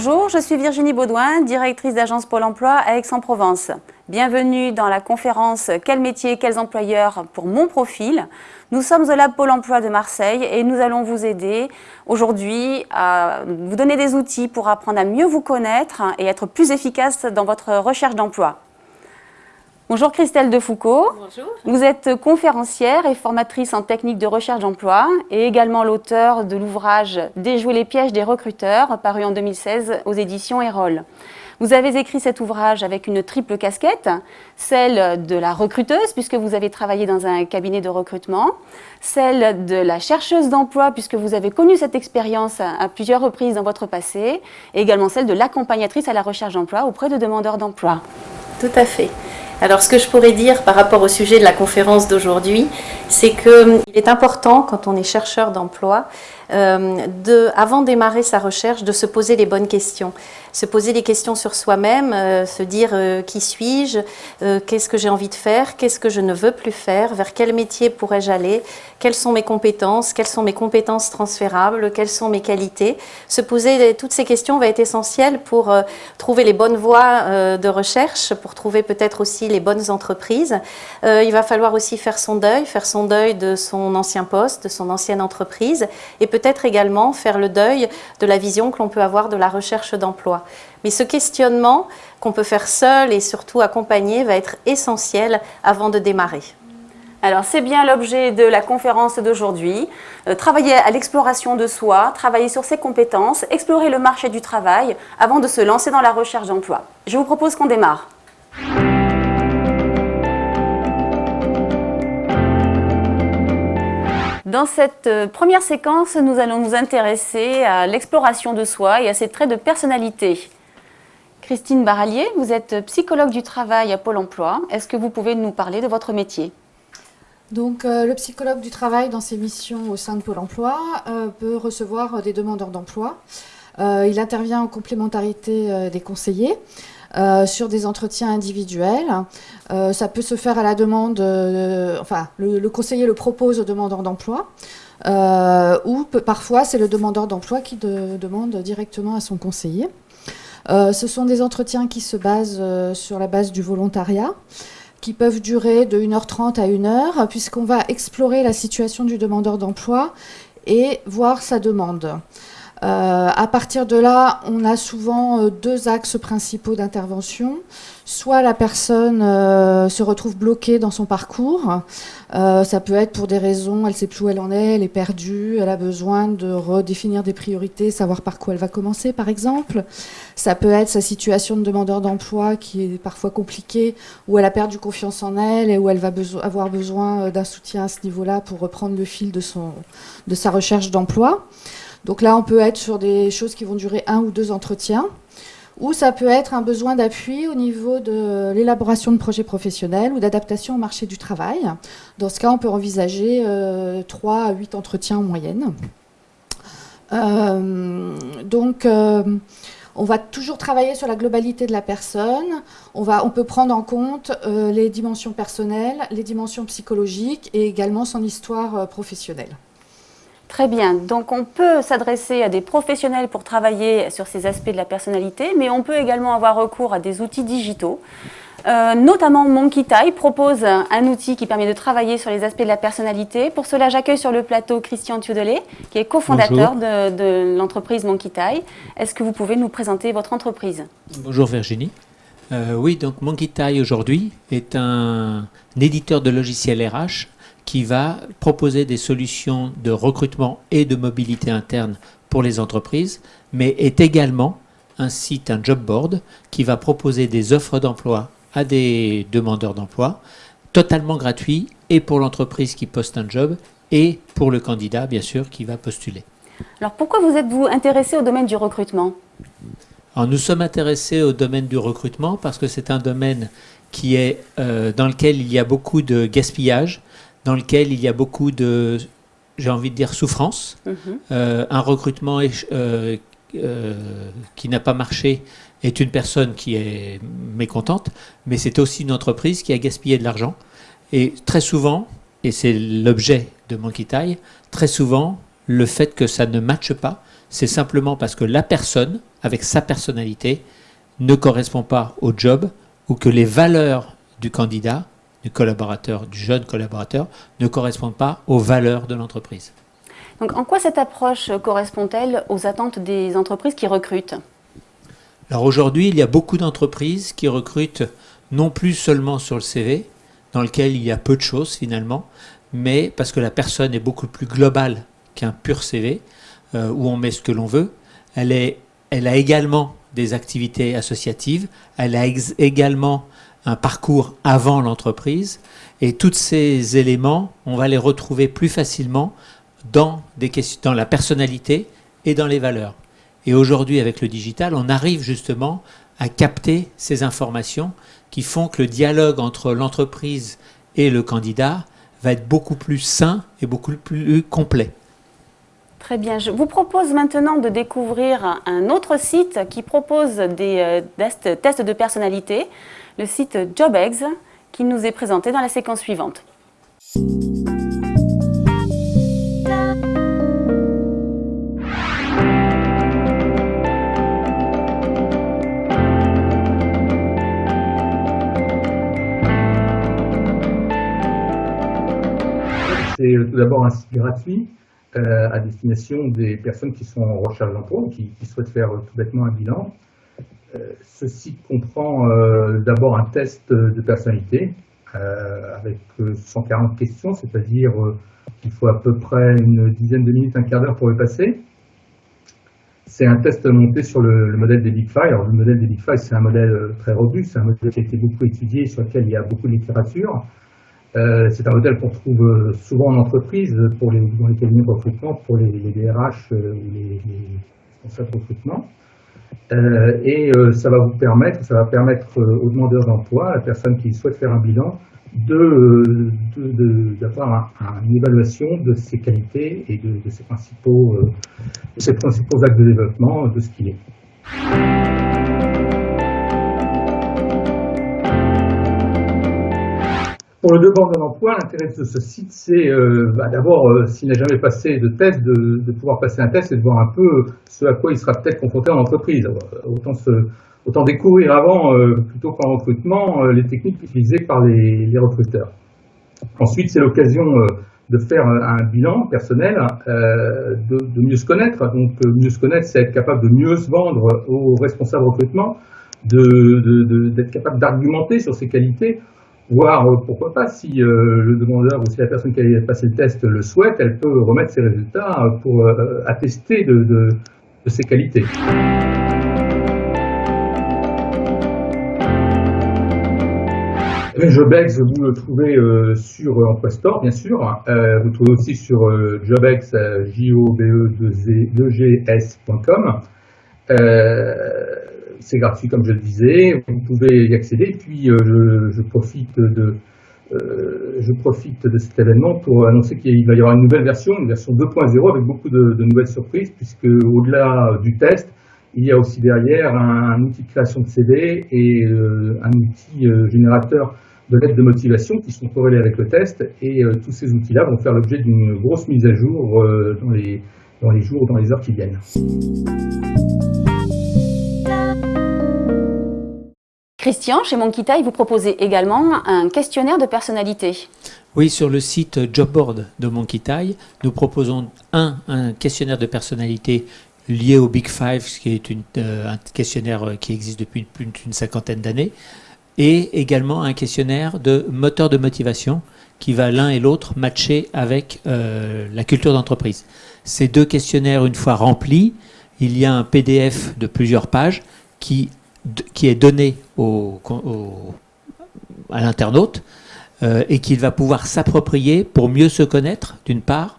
Bonjour, je suis Virginie Baudouin, directrice d'agence Pôle emploi à Aix-en-Provence. Bienvenue dans la conférence Quel métier, quels employeurs pour mon profil Nous sommes au Lab Pôle emploi de Marseille et nous allons vous aider aujourd'hui à vous donner des outils pour apprendre à mieux vous connaître et être plus efficace dans votre recherche d'emploi. Bonjour Christelle Defoucault. Bonjour. Vous êtes conférencière et formatrice en technique de recherche d'emploi et également l'auteur de l'ouvrage Déjouer les pièges des recruteurs, paru en 2016 aux éditions Erol. Vous avez écrit cet ouvrage avec une triple casquette, celle de la recruteuse, puisque vous avez travaillé dans un cabinet de recrutement, celle de la chercheuse d'emploi, puisque vous avez connu cette expérience à plusieurs reprises dans votre passé, et également celle de l'accompagnatrice à la recherche d'emploi auprès de demandeurs d'emploi. Tout à fait. Alors ce que je pourrais dire par rapport au sujet de la conférence d'aujourd'hui, c'est qu'il hum, est important quand on est chercheur d'emploi, euh, de, avant de démarrer sa recherche, de se poser les bonnes questions se poser des questions sur soi-même, euh, se dire euh, qui suis-je, euh, qu'est-ce que j'ai envie de faire, qu'est-ce que je ne veux plus faire, vers quel métier pourrais-je aller, quelles sont mes compétences, quelles sont mes compétences transférables, quelles sont mes qualités. Se poser toutes ces questions va être essentiel pour trouver les bonnes voies de recherche, trouver peut-être aussi les bonnes entreprises. il va falloir aussi faire son deuil, faire son deuil de son ancien poste, de son ancienne entreprise, et peut-être également faire le deuil de la vision que l'on peut avoir de la recherche d'emploi. Mais ce questionnement qu'on peut faire seul et surtout accompagné va être essentiel avant de démarrer. Alors c'est bien l'objet de la conférence d'aujourd'hui, euh, travailler à l'exploration de soi, travailler sur ses compétences, explorer le marché du travail avant de se lancer dans la recherche d'emploi. Je vous propose qu'on démarre. Dans cette euh, première séquence, nous allons nous intéresser à l'exploration de soi et à ses traits de personnalité. Christine Barallier, vous êtes psychologue du travail à Pôle emploi. Est-ce que vous pouvez nous parler de votre métier? Donc, euh, le psychologue du travail, dans ses missions au sein de Pôle emploi, euh, peut recevoir des demandeurs d'emploi. il intervient en complémentarité des conseillers. Euh, sur des entretiens individuels. Euh, ça peut se faire à la demande, enfin, le, conseiller le propose au demandeur d'emploi, euh, ou parfois c'est le demandeur d'emploi qui demande directement à son conseiller. ce sont des entretiens qui se basent sur la base du volontariat qui peuvent durer de 1h30 à 1h, puisqu'on va explorer la situation du demandeur d'emploi et voir sa demande. Euh, à partir de là, on a souvent euh, deux axes principaux d'intervention. Soit la personne euh, se retrouve bloquée dans son parcours. ça peut être pour des raisons, elle ne sait plus où elle en est, elle est perdue, elle a besoin de redéfinir des priorités, savoir par quoi elle va commencer, par exemple. Ça peut être sa situation de demandeur d'emploi qui est parfois compliquée, où elle a perdu confiance en elle et où elle va avoir besoin d'un soutien à ce niveau-là pour reprendre le fil de, son, de sa recherche d'emploi. Donc là, on peut être sur des choses qui vont durer un ou deux entretiens, ou ça peut être un besoin d'appui au niveau de l'élaboration de projets professionnels ou d'adaptation au marché du travail. Dans ce cas, on peut envisager euh, trois à huit entretiens en moyenne. Euh, donc, euh, on va toujours travailler sur la globalité de la personne. On, peut prendre en compte les dimensions personnelles, les dimensions psychologiques et également son histoire professionnelle. Très bien, donc on peut s'adresser à des professionnels pour travailler sur ces aspects de la personnalité, mais on peut également avoir recours à des outils digitaux. Euh, notamment Monkey Tie propose un outil qui permet de travailler sur les aspects de la personnalité. Pour cela, j'accueille sur le plateau Christian Thiodelet, qui est cofondateur de, l'entreprise Monkey Tie. Est-ce que vous pouvez nous présenter votre entreprise? Bonjour Virginie. Euh, oui, donc Monkey Tie aujourd'hui est un éditeur de logiciels RH qui va proposer des solutions de recrutement et de mobilité interne pour les entreprises, mais est également un site, un job board, qui va proposer des offres d'emploi à des demandeurs d'emploi, totalement gratuit, et pour l'entreprise qui poste un job, et pour le candidat, bien sûr, qui va postuler. Alors pourquoi vous êtes-vous intéressé au domaine du recrutement? Alors, Nous sommes intéressés au domaine du recrutement parce que c'est un domaine qui est, euh, dans lequel il y a beaucoup de gaspillage, dans lequel il y a beaucoup de, j'ai envie de dire, souffrance. Mhm. Euh, un recrutement euh, euh, qui n'a pas marché est une personne qui est mécontente, mais c'est aussi une entreprise qui a gaspillé de l'argent. Et très souvent, et c'est l'objet de Monkey Tie, très souvent, le fait que ça ne matche pas, c'est simplement parce que la personne, avec sa personnalité, ne correspond pas au job ou que les valeurs du candidat, du collaborateur, du jeune collaborateur, ne correspondent pas aux valeurs de l'entreprise. Donc, en quoi cette approche correspond-elle aux attentes des entreprises qui recrutent? Alors aujourd'hui, il y a beaucoup d'entreprises qui recrutent non plus seulement sur le CV, dans lequel il y a peu de choses finalement, mais parce que la personne est beaucoup plus globale qu'un pur CV, euh, où on met ce que l'on veut. Elle, est, elle a également des activités associatives, elle a également un parcours avant l'entreprise, et tous ces éléments, on va les retrouver plus facilement dans, des questions, dans la personnalité et dans les valeurs. Et aujourd'hui, avec le digital, on arrive justement à capter ces informations qui font que le dialogue entre l'entreprise et le candidat va être beaucoup plus sain et beaucoup plus complet. Très bien. Je vous propose maintenant de découvrir un autre site qui propose des euh, tests de personnalité, le site JobEggs, qui nous est présenté dans la séquence suivante. C'est tout d'abord un site gratuit euh, à destination des personnes qui sont en recherche d'emploi ou qui, souhaitent faire tout bêtement un bilan. Euh, ce site comprend euh, d'abord un test de personnalité avec 140 questions, c'est-à-dire qu'il faut à peu près une dizaine de minutes, un quart d'heure pour le passer. C'est un test monté sur le, modèle des Big Five. Alors, le modèle des Big Five, c'est un modèle très robuste, c'est un modèle qui a été beaucoup étudié, sur lequel il y a beaucoup de littérature. Euh, c'est un modèle qu'on trouve euh, souvent en entreprise, pour les, dans les cabinets de recrutement, pour les, DRH euh, ou les, responsables de recrutement. Et ça va vous permettre, ça va permettre aux demandeurs d'emploi, à la personne qui souhaite faire un bilan, d'avoir une évaluation de ses qualités et de, de ses principaux, de ses principaux actes de développement de ce qu'il est. Pour le demandeur d'emploi, l'intérêt de ce site, c'est euh, bah, d'abord, euh, s'il n'a jamais passé de test, de, pouvoir passer un test et de voir un peu ce à quoi il sera peut-être confronté en entreprise. Autant, autant découvrir avant, euh, plutôt qu'en recrutement, les techniques utilisées par les, recruteurs. Ensuite, c'est l'occasion de faire un bilan personnel, de, mieux se connaître. Donc, mieux se connaître, c'est être capable de mieux se vendre aux responsables recrutement, d'être capable d'argumenter sur ses qualités Voire, euh, pourquoi pas, si euh, le demandeur ou si la personne qui a passé le test le souhaite, elle peut remettre ses résultats euh, pour attester de, ses qualités. JobEx, vous le trouvez sur Emploi Store, bien sûr. vous le trouvez aussi sur JobEx, j o b e 2 g scom c'est gratuit comme je le disais, vous pouvez y accéder. Puis euh, je, profite de, euh, je profite de cet événement pour annoncer qu'il va y avoir une nouvelle version, une version 2.0 avec beaucoup de, nouvelles surprises, puisque au-delà du test, il y a aussi derrière un, outil de création de CV et euh, un outil générateur de lettres de motivation qui sont corrélés avec le test. Et tous ces outils-là vont faire l'objet d'une grosse mise à jour dans, les, dans les jours, dans les heures qui viennent. Christian, chez Monkey vous proposez également un questionnaire de personnalité. Oui, sur le site Jobboard de Monkey nous proposons un, un questionnaire de personnalité lié au Big Five, qui est euh, un questionnaire qui existe depuis plus d'une cinquantaine d'années, et également un questionnaire de moteur de motivation qui va l'un et l'autre matcher avec euh, la culture d'entreprise. Ces deux questionnaires, une fois remplis, il y a un PDF de plusieurs pages qui qui est donné au, à l'internaute euh, et qu'il va pouvoir s'approprier pour mieux se connaître, d'une part,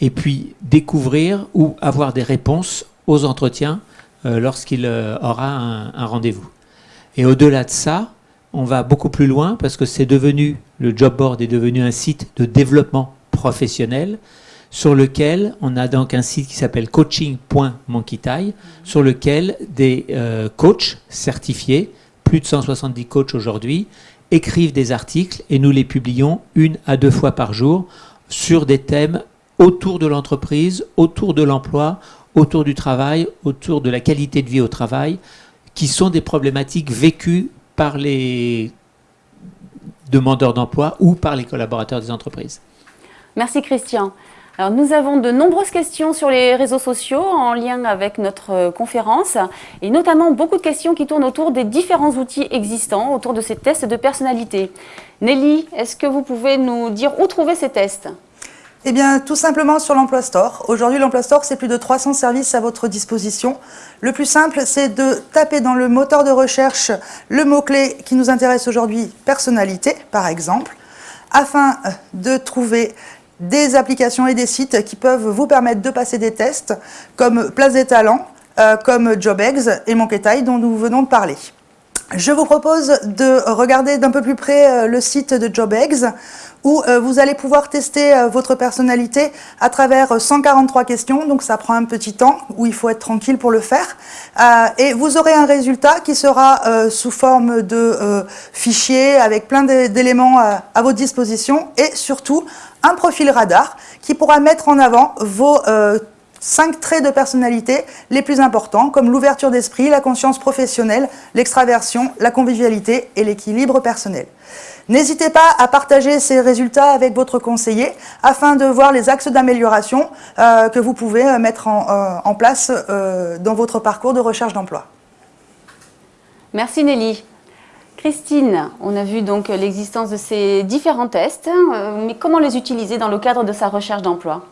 et puis découvrir ou avoir des réponses aux entretiens euh, lorsqu'il euh, aura un, rendez-vous. Et au-delà de ça, on va beaucoup plus loin parce que c'est devenu, le job board est devenu un site de développement professionnel sur lequel on a donc un site qui s'appelle coaching.monkeytie, sur lequel des euh, coachs certifiés, plus de 170 coachs aujourd'hui, écrivent des articles et nous les publions une à deux fois par jour sur des thèmes autour de l'entreprise, autour de l'emploi, autour du travail, autour de la qualité de vie au travail, qui sont des problématiques vécues par les demandeurs d'emploi ou par les collaborateurs des entreprises. Merci Christian. Alors, nous avons de nombreuses questions sur les réseaux sociaux en lien avec notre euh, conférence et notamment beaucoup de questions qui tournent autour des différents outils existants autour de ces tests de personnalité. Nelly, est-ce que vous pouvez nous dire où trouver ces tests? Eh bien, tout simplement sur l'Emploi Store. Aujourd'hui, l'Emploi Store, c'est plus de 300 services à votre disposition. Le plus simple, c'est de taper dans le moteur de recherche le mot-clé qui nous intéresse aujourd'hui, personnalité, par exemple, afin de trouver des applications et des sites qui peuvent vous permettre de passer des tests, comme Place des Talents, euh, comme JobEggs et Monketail, dont nous venons de parler. Je vous propose de regarder d'un peu plus près euh, le site de JobEggs où euh, vous allez pouvoir tester votre personnalité à travers 143 questions, donc ça prend un petit temps, où il faut être tranquille pour le faire. et vous aurez un résultat qui sera sous forme de fichier avec plein d'éléments à votre disposition et surtout un profil radar qui pourra mettre en avant vos cinq traits de personnalité les plus importants, comme l'ouverture d'esprit, la conscience professionnelle, l'extraversion, la convivialité et l'équilibre personnel. N'hésitez pas à partager ces résultats avec votre conseiller afin de voir les axes d'amélioration euh, que vous pouvez euh, mettre en, euh, place dans votre parcours de recherche d'emploi. Merci Nelly. Christine, on a vu donc l'existence de ces différents tests, mais comment les utiliser dans le cadre de sa recherche d'emploi?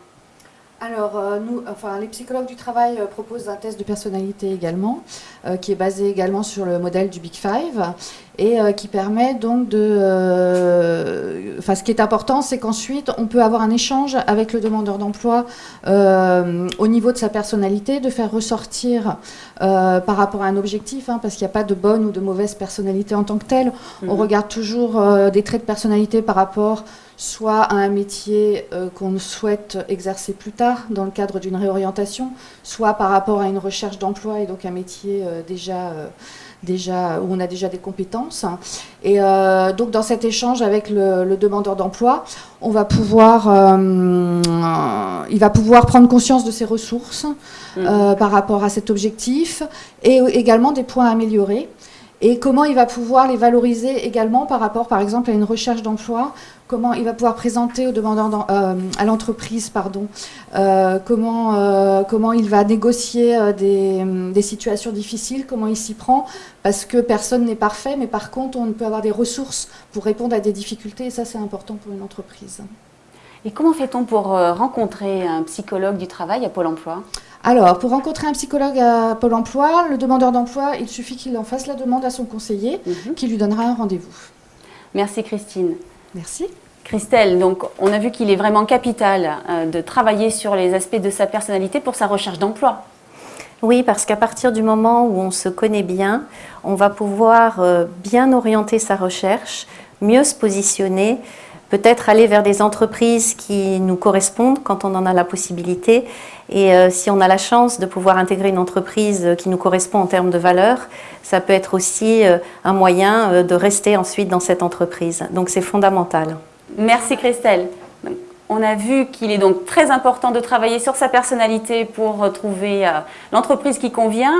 Alors, euh, nous, enfin, les psychologues du travail euh, proposent un test de personnalité également, euh, qui est basé également sur le modèle du Big Five, et qui permet donc de... Enfin, ce qui est important, c'est qu'ensuite, on peut avoir un échange avec le demandeur d'emploi au niveau de sa personnalité, de faire ressortir par rapport à un objectif, hein, parce qu'il n'y a pas de bonne ou de mauvaise personnalité en tant que telle. On mhm. regarde toujours des traits de personnalité par rapport soit à un métier euh, qu'on souhaite exercer plus tard dans le cadre d'une réorientation, soit par rapport à une recherche d'emploi et donc un métier euh, déjà, euh, déjà, où on a déjà des compétences. Et donc dans cet échange avec le, demandeur d'emploi, on va pouvoir, il va pouvoir prendre conscience de ses ressources mmh. par rapport à cet objectif et également des points à améliorer et comment il va pouvoir les valoriser également par rapport, par exemple, à une recherche d'emploi, comment il va pouvoir présenter euh, à l'entreprise, pardon, euh, comment, euh, comment il va négocier des, des, situations difficiles, comment il s'y prend, parce que personne n'est parfait, mais par contre, on peut avoir des ressources pour répondre à des difficultés, et ça, c'est important pour une entreprise. Et comment fait-on pour rencontrer un psychologue du travail à Pôle emploi? Alors, pour rencontrer un psychologue à Pôle emploi, le demandeur d'emploi, il suffit qu'il en fasse la demande à son conseiller, mhm. qui lui donnera un rendez-vous. Merci Christine. Merci. Christelle, donc on a vu qu'il est vraiment capital euh, de travailler sur les aspects de sa personnalité pour sa recherche d'emploi. Oui, parce qu'à partir du moment où on se connaît bien, on va pouvoir euh, bien orienter sa recherche, mieux se positionner, peut-être aller vers des entreprises qui nous correspondent quand on en a la possibilité. Et euh, si on a la chance de pouvoir intégrer une entreprise qui nous correspond en termes de valeurs, ça peut être aussi euh, un moyen euh, de rester ensuite dans cette entreprise. Donc c'est fondamental. Merci Christelle. On a vu qu'il est donc très important de travailler sur sa personnalité pour trouver euh, l'entreprise qui convient.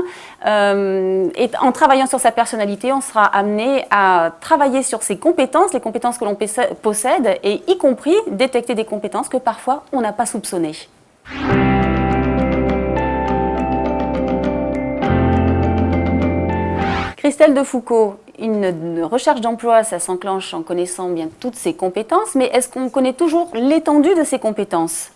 Euh, et en travaillant sur sa personnalité, on sera amené à travailler sur ses compétences, les compétences que l'on possède, et y compris détecter des compétences que parfois on n'a pas soupçonnées. Christelle de Foucault, une recherche d'emploi, ça s'enclenche en connaissant bien toutes ses compétences, mais est-ce qu'on connaît toujours l'étendue de ses compétences?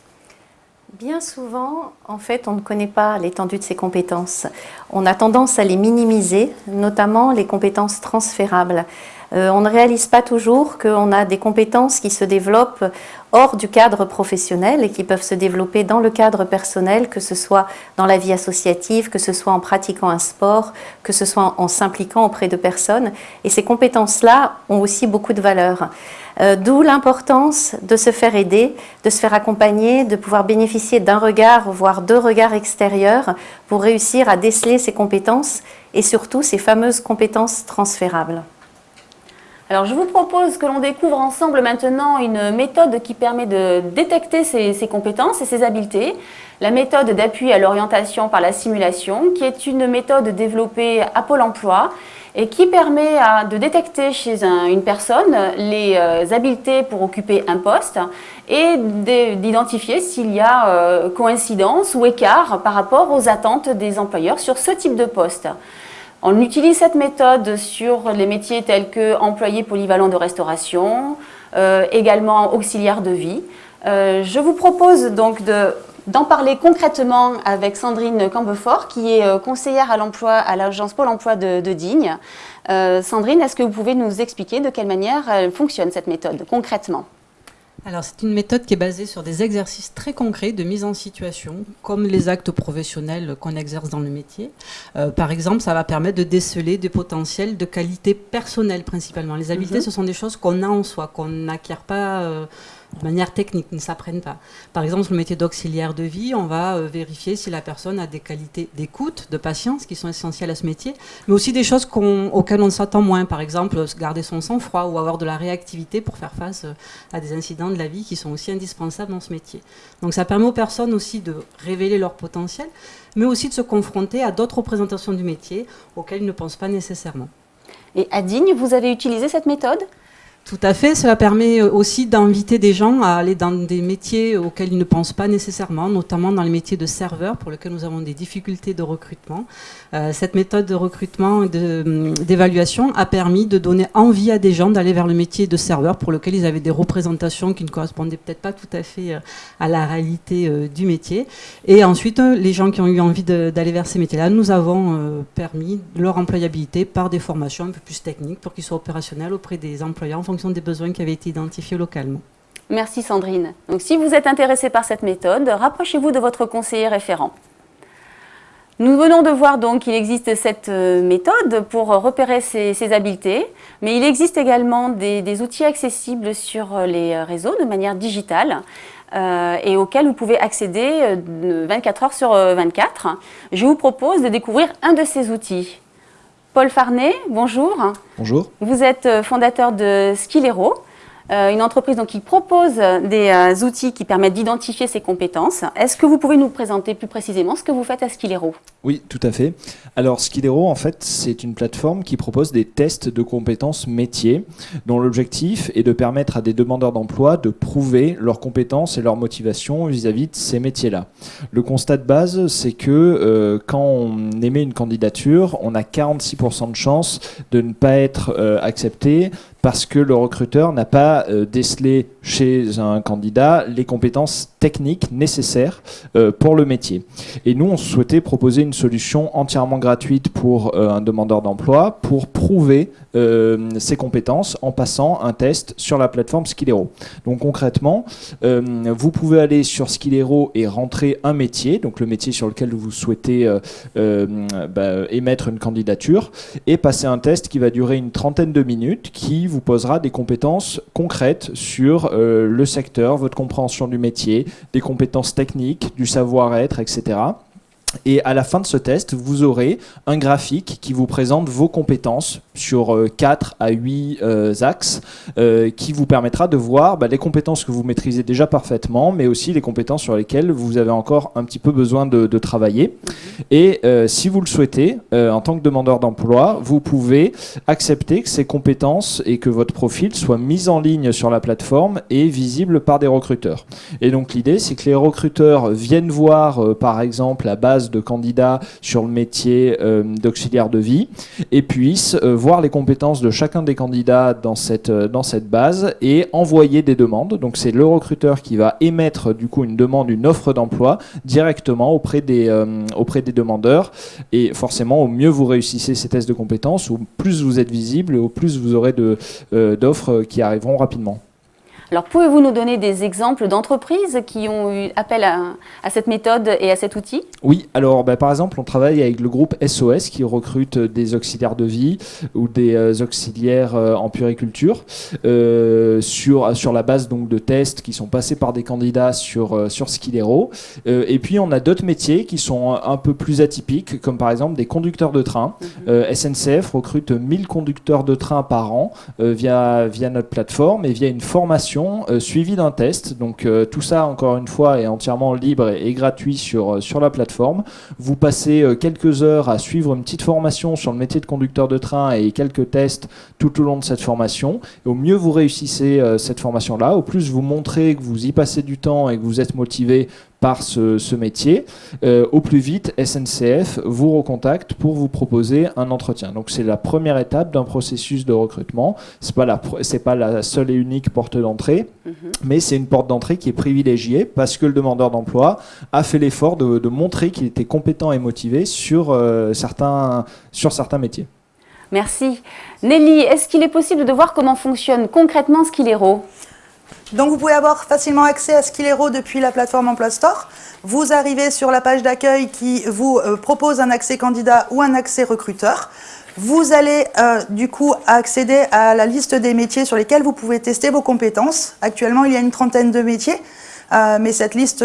Bien souvent, en fait, on ne connaît pas l'étendue de ses compétences. On a tendance à les minimiser, notamment les compétences transférables. Euh, on ne réalise pas toujours qu'on a des compétences qui se développent hors du cadre professionnel et qui peuvent se développer dans le cadre personnel, que ce soit dans la vie associative, que ce soit en pratiquant un sport, que ce soit en s'impliquant auprès de personnes. Et ces compétences-là ont aussi beaucoup de valeur. Euh, d'où l'importance de se faire aider, de se faire accompagner, de pouvoir bénéficier d'un regard, voire deux regards extérieurs pour réussir à déceler ces compétences et surtout ces fameuses compétences transférables. Je vous propose que l'on découvre ensemble maintenant une méthode qui permet de détecter ces, compétences et ces habiletés. La méthode d'appui à l'orientation par la simulation, qui est une méthode développée à Pôle emploi et qui permet de détecter chez une personne les euh, habiletés pour occuper un poste et d'identifier s'il y a euh, coïncidence ou écart par rapport aux attentes des employeurs sur ce type de poste. On utilise cette méthode sur les métiers tels que employé polyvalent de restauration, euh, également auxiliaire de vie. Euh, je vous propose donc d'en parler concrètement avec Sandrine Cambefort, qui est euh, conseillère à l'emploi à l'agence Pôle emploi de, Digne. Sandrine, est-ce que vous pouvez nous expliquer de quelle manière fonctionne cette méthode concrètement? Alors, c'est une méthode qui est basée sur des exercices très concrets de mise en situation, comme les actes professionnels qu'on exerce dans le métier. Euh, par exemple, ça va permettre de déceler des potentiels de qualité personnelle principalement. Les habiletés, mhm. ce sont des choses qu'on a en soi, qu'on n'acquiert pas... Euh, de manière technique, ne s'apprennent pas. Par exemple, le métier d'auxiliaire de vie, on va euh, vérifier si la personne a des qualités d'écoute, de patience, qui sont essentielles à ce métier, mais aussi des choses auxquelles on s'attend moins. Par exemple, garder son sang-froid ou avoir de la réactivité pour faire face euh, à des incidents de la vie qui sont aussi indispensables dans ce métier. Donc ça permet aux personnes aussi de révéler leur potentiel, mais aussi de se confronter à d'autres représentations du métier auxquelles ils ne pensent pas nécessairement. Et à Digne, vous avez utilisé cette méthode? Tout à fait, cela permet euh, aussi d'inviter des gens à aller dans des métiers auxquels ils ne pensent pas nécessairement, notamment dans les métiers de serveur pour lesquels nous avons des difficultés de recrutement. Euh, cette méthode de recrutement et hum, d'évaluation a permis de donner envie à des gens d'aller vers le métier de serveur pour lequel ils avaient des représentations qui ne correspondaient peut-être pas tout à fait euh, à la réalité du métier. Et ensuite, les gens qui ont eu envie d'aller vers ces métiers-là, nous avons permis leur employabilité par des formations un peu plus techniques pour qu'ils soient opérationnels auprès des employeurs des besoins qui avaient été identifiés localement. Merci Sandrine. Donc, si vous êtes intéressé par cette méthode, rapprochez-vous de votre conseiller référent. Nous venons de voir donc qu'il existe cette euh, méthode pour repérer ces, habiletés, mais il existe également des, outils accessibles sur les réseaux de manière digitale euh, et auxquels vous pouvez accéder 24 euh, heures sur 24. Je vous propose de découvrir un de ces outils. Paul Farnet, bonjour. Bonjour. Vous êtes euh, fondateur de Skillero. Euh, une entreprise donc, qui propose des euh, outils qui permettent d'identifier ses compétences. Est-ce que vous pouvez nous présenter plus précisément ce que vous faites à Skillero Oui, tout à fait. Alors Skillero, en fait, c'est une plateforme qui propose des tests de compétences métiers, dont l'objectif est de permettre à des demandeurs d'emploi de prouver leurs compétences et leur motivation vis-à-vis de ces métiers-là. Le constat de base, c'est que euh, quand on émet une candidature, on a 46% de chances de ne pas être accepté parce que le recruteur n'a pas euh, décelé chez un candidat les compétences techniques nécessaires euh, pour le métier. Et nous, on souhaitait proposer une solution entièrement gratuite pour euh, un demandeur d'emploi pour prouver ses compétences en passant un test sur la plateforme Skillero. Donc concrètement, vous pouvez aller sur Skillero et rentrer un métier, donc le métier sur lequel vous souhaitez bah, émettre une candidature, et passer un test qui va durer une trentaine de minutes, qui vous posera des compétences concrètes sur euh, le secteur, votre compréhension du métier, des compétences techniques, du savoir-être, etc. Et à la fin de ce test, vous aurez un graphique qui vous présente vos compétences sur 4 euh, à 8 euh, axes, euh, qui vous permettra de voir bah, les compétences que vous maîtrisez déjà parfaitement, mais aussi les compétences sur lesquelles vous avez encore un petit peu besoin de, travailler. Et si vous le souhaitez, en tant que demandeur d'emploi, vous pouvez accepter que ces compétences et que votre profil soient mis en ligne sur la plateforme et visible par des recruteurs. Et donc l'idée, c'est que les recruteurs viennent voir, par exemple, la base de candidats sur le métier euh, d'auxiliaire de vie et puissent euh, voir les compétences de chacun des candidats dans cette, euh, dans cette base et envoyer des demandes. Donc c'est le recruteur qui va émettre du coup une demande, une offre d'emploi directement auprès des, auprès des demandeurs. Et forcément, au mieux vous réussissez ces tests de compétences, au plus vous êtes visible, au plus vous aurez d'offres qui arriveront rapidement. Alors, pouvez-vous nous donner des exemples d'entreprises qui ont eu appel à, cette méthode et à cet outil? Oui, alors bah, par exemple, on travaille avec le groupe SOS qui recrute des auxiliaires de vie ou des euh, auxiliaires euh, en puriculture euh, sur, sur la base donc, de tests qui sont passés par des candidats sur, sur Skidero. et puis, on a d'autres métiers qui sont un peu plus atypiques, comme par exemple des conducteurs de train. Mhm. SNCF recrute 1000 conducteurs de train par an via, via notre plateforme et via une formation suivie d'un test. Donc, tout ça, encore une fois, est entièrement libre et, gratuit sur, sur la plateforme. Vous passez quelques heures à suivre une petite formation sur le métier de conducteur de train et quelques tests tout au long de cette formation. Au mieux vous réussissez euh, cette formation-là, au plus vous montrez que vous y passez du temps et que vous êtes motivé par ce, métier, euh, au plus vite SNCF vous recontacte pour vous proposer un entretien. Donc c'est la première étape d'un processus de recrutement. Pas la c'est pas la seule et unique porte d'entrée, mhm. mais c'est une porte d'entrée qui est privilégiée parce que le demandeur d'emploi a fait l'effort de, montrer qu'il était compétent et motivé sur euh, certains sur certains métiers. Merci. Nelly, est-ce qu'il est possible de voir comment fonctionne concrètement Skilero? Donc vous pouvez avoir facilement accès à Skilero depuis la plateforme Emploi Store. Vous arrivez sur la page d'accueil qui vous euh, propose un accès candidat ou un accès recruteur. Vous allez euh, du coup accéder à la liste des métiers sur lesquels vous pouvez tester vos compétences. Actuellement, il y a une trentaine de métiers, euh, mais cette liste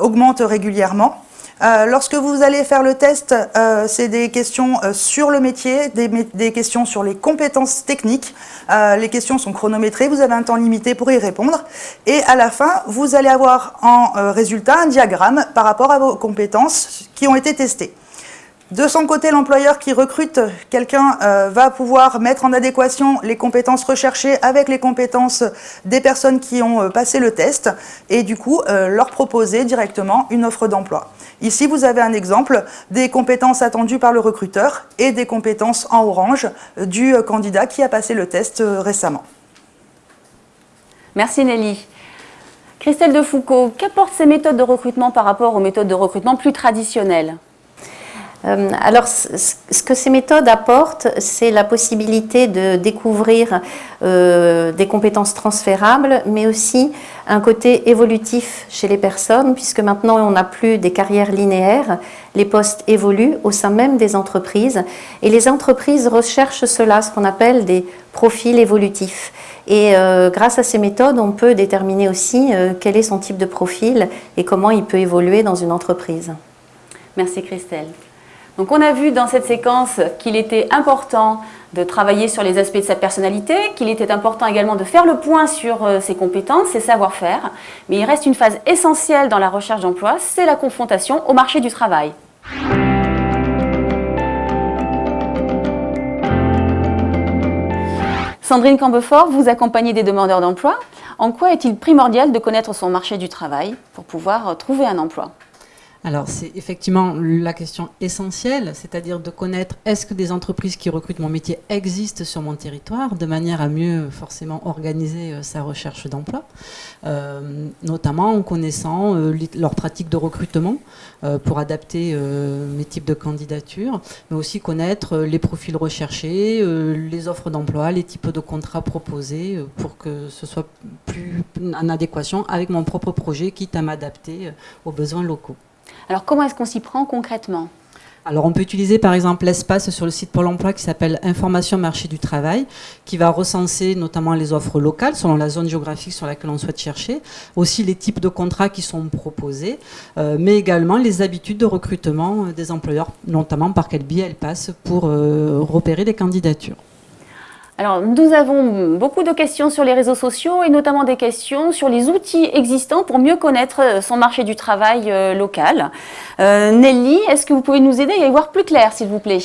augmente régulièrement. Euh, lorsque vous allez faire le test, euh, c'est des questions euh, sur le métier, des, questions sur les compétences techniques. les questions sont chronométrées, vous avez un temps limité pour y répondre. Et à la fin, vous allez avoir en résultat un diagramme par rapport à vos compétences qui ont été testées. De son côté, l'employeur qui recrute quelqu'un va pouvoir mettre en adéquation les compétences recherchées avec les compétences des personnes qui ont passé le test et du coup leur proposer directement une offre d'emploi. Ici, vous avez un exemple des compétences attendues par le recruteur et des compétences en orange du candidat qui a passé le test euh, récemment. Merci Nelly. Christelle Defoucault, qu'apportent ces méthodes de recrutement par rapport aux méthodes de recrutement plus traditionnelles? euh, alors, ce que ces méthodes apportent, c'est la possibilité de découvrir euh, des compétences transférables, mais aussi un côté évolutif chez les personnes, puisque maintenant on n'a plus des carrières linéaires, les postes évoluent au sein même des entreprises, et les entreprises recherchent cela, ce qu'on appelle des profils évolutifs. Et euh, grâce à ces méthodes, on peut déterminer aussi quel est son type de profil et comment il peut évoluer dans une entreprise. Merci Christelle. Donc on a vu dans cette séquence qu'il était important de travailler sur les aspects de sa personnalité, qu'il était important également de faire le point sur euh, ses compétences, ses savoir-faire, mais il reste une phase essentielle dans la recherche d'emploi, c'est la confrontation au marché du travail. Sandrine Cambefort, vous accompagnez des demandeurs d'emploi. En quoi est-il primordial de connaître son marché du travail pour pouvoir trouver un emploi? Alors c'est effectivement la question essentielle, c'est-à-dire de connaître est-ce que des entreprises qui recrutent mon métier existent sur mon territoire, de manière à mieux forcément organiser euh, sa recherche d'emploi, euh, notamment en connaissant euh, leurs pratiques de recrutement pour adapter mes types de candidatures, mais aussi connaître les profils recherchés, les offres d'emploi, les types de contrats proposés pour que ce soit plus en adéquation avec mon propre projet, quitte à m'adapter aux besoins locaux. Alors comment est-ce qu'on s'y prend concrètement? Alors on peut utiliser par exemple l'espace sur le site Pôle emploi qui s'appelle Information marché du travail, qui va recenser notamment les offres locales selon la zone géographique sur laquelle on souhaite chercher, aussi les types de contrats qui sont proposés, euh, mais également les habitudes de recrutement des employeurs, notamment par quel biais elles passent pour euh, repérer des candidatures. Alors, nous avons beaucoup de questions sur les réseaux sociaux et notamment des questions sur les outils existants pour mieux connaître euh, son marché du travail euh, local. Euh, Nelly, est-ce que vous pouvez nous aider à y voir plus clair, s'il vous plaît?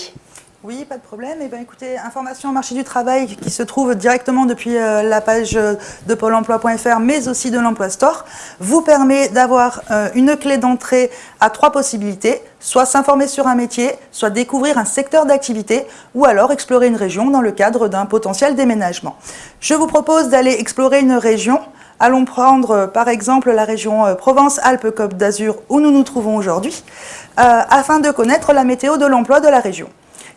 Oui, pas de problème. Eh bien, écoutez, information au marché du travail qui se trouve directement depuis euh, la page euh, de pôle emploi.fr, mais aussi de l'Emploi Store, vous permet d'avoir euh, une clé d'entrée à trois possibilités, soit s'informer sur un métier, soit découvrir un secteur d'activité, ou alors explorer une région dans le cadre d'un potentiel déménagement. Je vous propose d'aller explorer une région Allons prendre par exemple la région Provence-Alpes-Côte d'Azur où nous nous trouvons aujourd'hui, afin de connaître la météo de l'emploi de la région.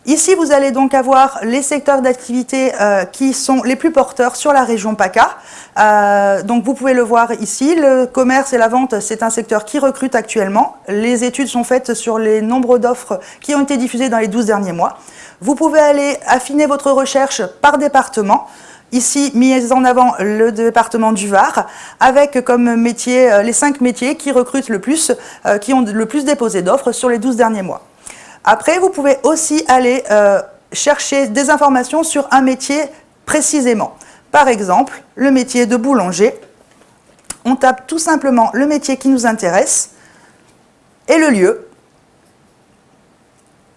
Ici, vous allez donc avoir les secteurs d'activité euh, qui sont les plus porteurs sur la région PACA. Euh, donc vous pouvez le voir ici, le commerce et la vente, c'est un secteur qui recrute actuellement. Les études sont faites sur les nombres d'offres qui ont été diffusées dans les 12 derniers mois. Vous pouvez aller affiner votre recherche par département. Ici, mis en avant le département du Var, avec comme métier euh, les cinq métiers qui recrutent le plus, qui ont le plus déposé d'offres sur les 12 derniers mois. Après, vous pouvez aussi aller euh, chercher des informations sur un métier précisément. Par exemple, le métier de boulanger. On tape tout simplement le métier qui nous intéresse et le lieu.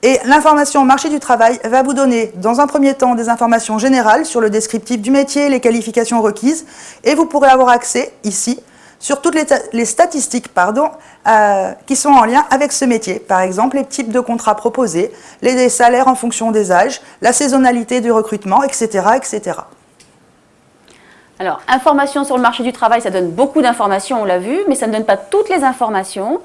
Et l'information marché du travail va vous donner, dans un premier temps, des informations générales sur le descriptif du métier, les qualifications requises, et vous pourrez avoir accès, ici, sur toutes les, statistiques euh, qui sont en lien avec ce métier. Par exemple, les types de contrats proposés, les salaires en fonction des âges, la saisonnalité du recrutement, etc. etc. Alors, information sur le marché du travail, ça donne beaucoup d'informations, on l'a vu, mais ça ne donne pas toutes les informations.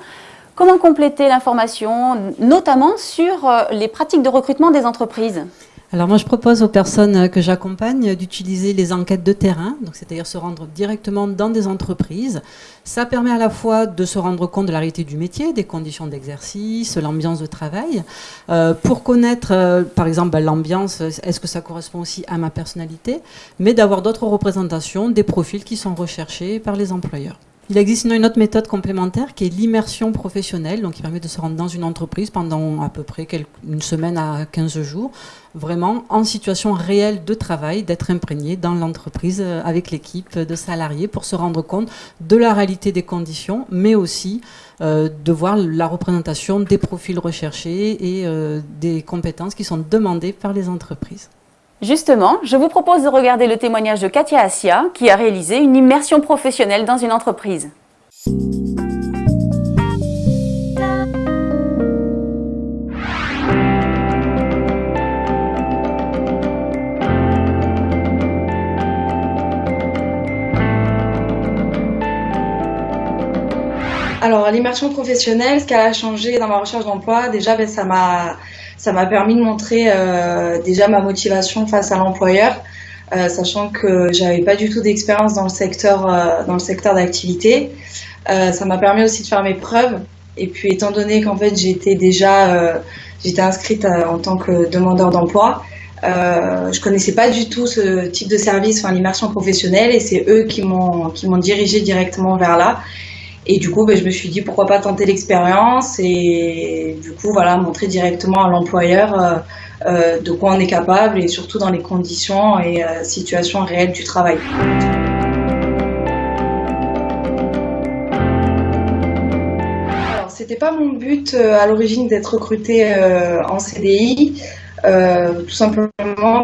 Comment compléter l'information, notamment sur euh, les pratiques de recrutement des entreprises? Alors moi je propose aux personnes que j'accompagne d'utiliser les enquêtes de terrain, c'est-à-dire se rendre directement dans des entreprises. Ça permet à la fois de se rendre compte de la réalité du métier, des conditions d'exercice, l'ambiance de travail, euh, pour connaître euh, par exemple bah, l'ambiance, est-ce que ça correspond aussi à ma personnalité, mais d'avoir d'autres représentations, des profils qui sont recherchés par les employeurs. Il existe une autre méthode complémentaire qui est l'immersion professionnelle, donc qui permet de se rendre dans une entreprise pendant à peu près une semaine à 15 jours, vraiment en situation réelle de travail, d'être imprégné dans l'entreprise euh, avec l'équipe de salariés pour se rendre compte de la réalité des conditions, mais aussi euh, de voir la représentation des profils recherchés et euh, des compétences qui sont demandées par les entreprises. Justement, je vous propose de regarder le témoignage de Katia Assia, qui a réalisé une immersion professionnelle dans une entreprise. Alors, l'immersion professionnelle, ce qu'elle a changé dans ma recherche d'emploi, déjà, ben, ça m'a ça m'a permis de montrer euh, déjà ma motivation face à l'employeur, euh, sachant que j'avais pas du tout d'expérience dans le secteur euh, dans le secteur d'activité. ça m'a permis aussi de faire mes preuves. Et puis étant donné qu'en fait j'étais déjà j'étais inscrite en tant que demandeur d'emploi, euh, je connaissais pas du tout ce type de service, enfin l'immersion professionnelle, et c'est eux qui m'ont qui m'ont dirigé directement vers là. Et du coup, ben, je me suis dit pourquoi pas tenter l'expérience et du coup, voilà, montrer directement à l'employeur euh, euh, de quoi on est capable et surtout dans les conditions et euh, situations réelles du travail. Alors, c'était pas mon but à l'origine d'être recruté en CDI. tout simplement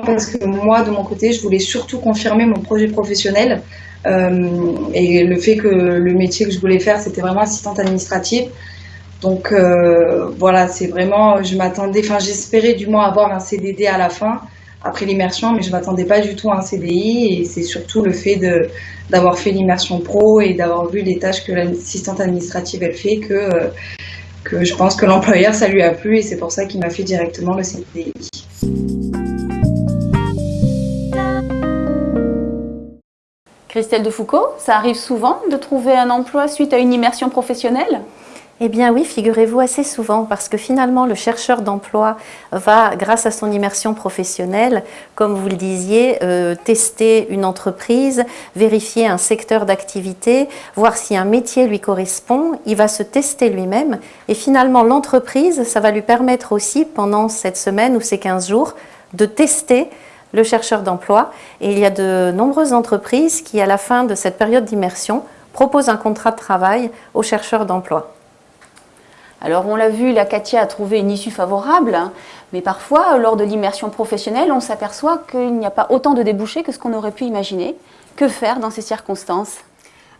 parce que moi, de mon côté, je voulais surtout confirmer mon projet professionnel et le fait que le métier que je voulais faire, c'était vraiment assistante administrative. Donc euh, voilà, c'est vraiment, je m'attendais, enfin j'espérais du moins avoir un CDD à la fin après l'immersion, mais je m'attendais pas du tout à un CDI. Et c'est surtout le fait d'avoir fait l'immersion pro et d'avoir vu les tâches que l'assistante administrative elle fait que euh, que je pense que l'employeur ça lui a plu et c'est pour ça qu'il m'a fait directement le CDI. Christelle de Foucault, ça arrive souvent de trouver un emploi suite à une immersion professionnelle? Eh bien oui, figurez-vous assez souvent, parce que finalement le chercheur d'emploi va, grâce à son immersion professionnelle, comme vous le disiez, euh, tester une entreprise, vérifier un secteur d'activité, voir si un métier lui correspond, il va se tester lui-même, et finalement l'entreprise, ça va lui permettre aussi, pendant cette semaine ou ces 15 jours, de tester le chercheur d'emploi. Et il y a de nombreuses entreprises qui, à la fin de cette période d'immersion, proposent un contrat de travail aux chercheurs d'emploi. Alors on l'a vu, la Katia a trouvé une issue favorable, hein, mais parfois, lors de l'immersion professionnelle, on s'aperçoit qu'il n'y a pas autant de débouchés que ce qu'on aurait pu imaginer. Que faire dans ces circonstances?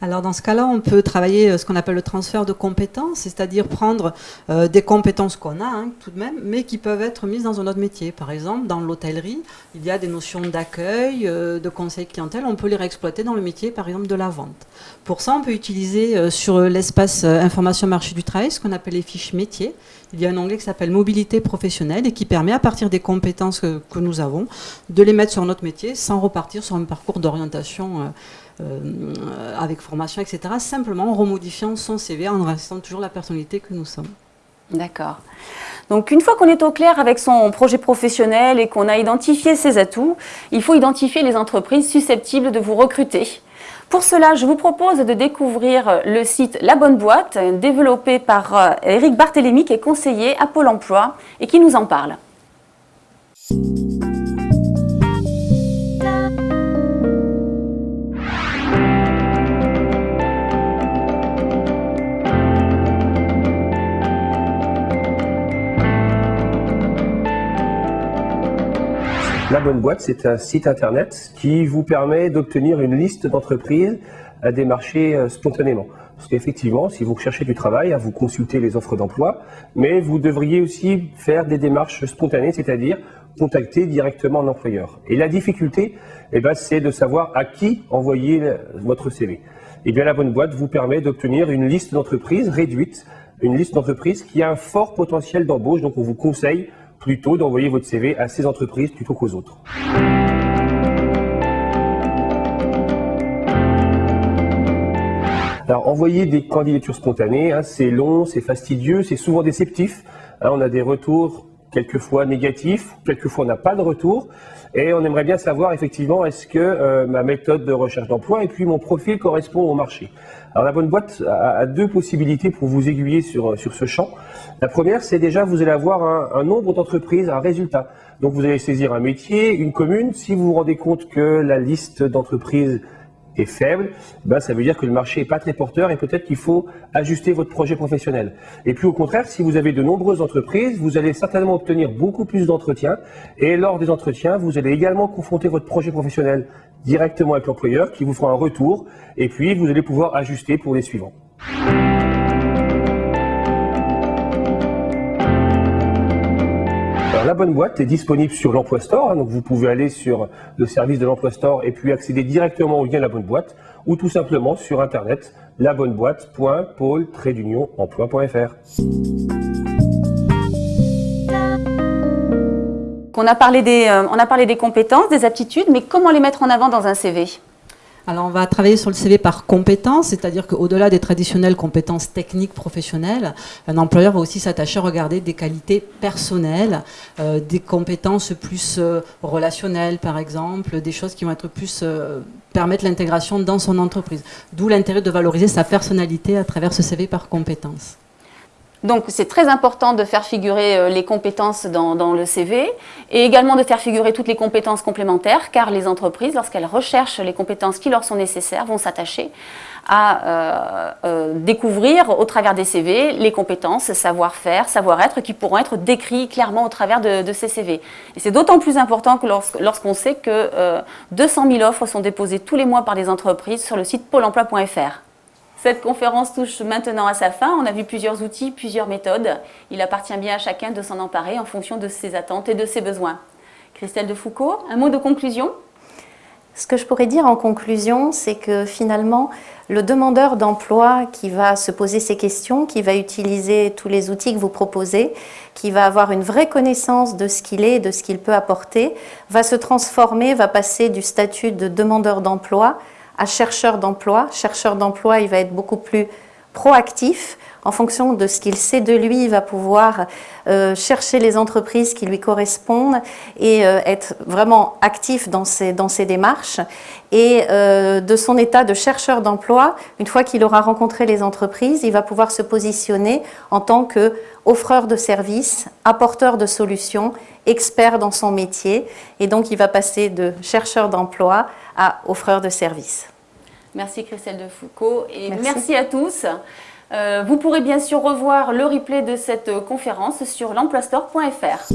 Alors dans ce cas-là, on peut travailler ce qu'on appelle le transfert de compétences, c'est-à-dire prendre des compétences qu'on a hein, tout de même, mais qui peuvent être mises dans un autre métier. Par exemple, dans l'hôtellerie, il y a des notions d'accueil, de conseil clientèle, on peut les réexploiter dans le métier, par exemple, de la vente. Pour ça, on peut utiliser sur l'espace information marché du travail ce qu'on appelle les fiches métiers. Il y a un onglet qui s'appelle mobilité professionnelle et qui permet à partir des compétences que, nous avons de les mettre sur notre métier sans repartir sur un parcours d'orientation euh, avec formation, etc. Simplement en remodifiant son CV en restant toujours la personnalité que nous sommes. D'accord. Donc une fois qu'on est au clair avec son projet professionnel et qu'on a identifié ses atouts, il faut identifier les entreprises susceptibles de vous recruter. Pour cela, je vous propose de découvrir le site La Bonne Boîte, développé par Eric euh, Barthélémy, qui est conseiller à Pôle emploi et qui nous en parle. La Bonne Boîte, c'est un site internet qui vous permet d'obtenir une liste d'entreprises à démarcher euh, spontanément. Parce qu'effectivement, si vous recherchez du travail, vous consultez les offres d'emploi, mais vous devriez aussi faire des démarches spontanées, c'est-à-dire contacter directement l'employeur. Et la difficulté, eh ben, c'est de savoir à qui envoyer votre CV. Et eh bien, la bonne boîte vous permet d'obtenir une liste d'entreprises réduite, une liste d'entreprises qui a un fort potentiel d'embauche, donc on vous conseille plutôt d'envoyer votre CV à ces entreprises plutôt qu'aux autres. Alors, envoyer des candidatures spontanées, hein, c'est long, c'est fastidieux, c'est souvent déceptif. On a des retours quelquefois négatifs, quelquefois on n'a pas de retour. Et on aimerait bien savoir effectivement est-ce que euh, ma méthode de recherche d'emploi et puis mon profil correspond au marché. Alors la bonne boîte a, deux possibilités pour vous aiguiller sur, sur ce champ. La première, c'est déjà vous allez avoir un, un nombre d'entreprises, un résultat. Donc vous allez saisir un métier, une commune. Si vous vous rendez compte que la liste d'entreprises est faible, ben ça veut dire que le marché n'est pas très porteur et peut-être qu'il faut ajuster votre projet professionnel. Et puis au contraire, si vous avez de nombreuses entreprises, vous allez certainement obtenir beaucoup plus d'entretiens et lors des entretiens, vous allez également confronter votre projet professionnel directement avec l'employeur qui vous fera un retour et puis vous allez pouvoir ajuster pour les suivants. La bonne boîte est disponible sur l'Emploi Store, hein, donc vous pouvez aller sur le service de l'Emploi Store et puis accéder directement au lien La Bonne Boîte ou tout simplement sur internet labonneboîte.pôle-emploi.fr. On a, euh, on a parlé des compétences, des aptitudes, mais comment les mettre en avant dans un CV alors, on va travailler sur le CV par compétences, c'est-à-dire qu'au-delà des traditionnelles compétences techniques professionnelles, un employeur va aussi s'attacher à regarder des qualités personnelles, euh, des compétences plus euh, relationnelles, par exemple, des choses qui vont être plus euh, permettre l'intégration dans son entreprise. D'où l'intérêt de valoriser sa personnalité à travers ce CV par compétences. Donc c'est très important de faire figurer euh, les compétences dans, le CV et également de faire figurer toutes les compétences complémentaires car les entreprises, lorsqu'elles recherchent les compétences qui leur sont nécessaires, vont s'attacher à euh, euh, découvrir au travers des CV les compétences, savoir-faire, savoir-être qui pourront être décrits clairement au travers de, ces CV. Et c'est d'autant plus important que lorsqu'on sait que 200 000 offres sont déposées tous les mois par des entreprises sur le site pôle emploi.fr. Cette conférence touche maintenant à sa fin. On a vu plusieurs outils, plusieurs méthodes. Il appartient bien à chacun de s'en emparer en fonction de ses attentes et de ses besoins. Christelle de Foucault, un mot de conclusion? Ce que je pourrais dire en conclusion, c'est que finalement, le demandeur d'emploi qui va se poser ces questions, qui va utiliser tous les outils que vous proposez, qui va avoir une vraie connaissance de ce qu'il est, de ce qu'il peut apporter, va se transformer, va passer du statut de demandeur d'emploi à chercheur d'emploi. Chercheur d'emploi, il va être beaucoup plus proactif. En fonction de ce qu'il sait de lui, il va pouvoir euh, chercher les entreprises qui lui correspondent et euh, être vraiment actif dans ses, dans démarches. Et euh, de son état de chercheur d'emploi, une fois qu'il aura rencontré les entreprises, il va pouvoir se positionner en tant que offreur de services, apporteur de solutions, expert dans son métier. Et donc, il va passer de chercheur d'emploi à offreur de services. Merci Christelle de Foucault et merci, à tous. Euh, vous pourrez bien sûr revoir le replay de cette conférence sur l'emploistore.fr.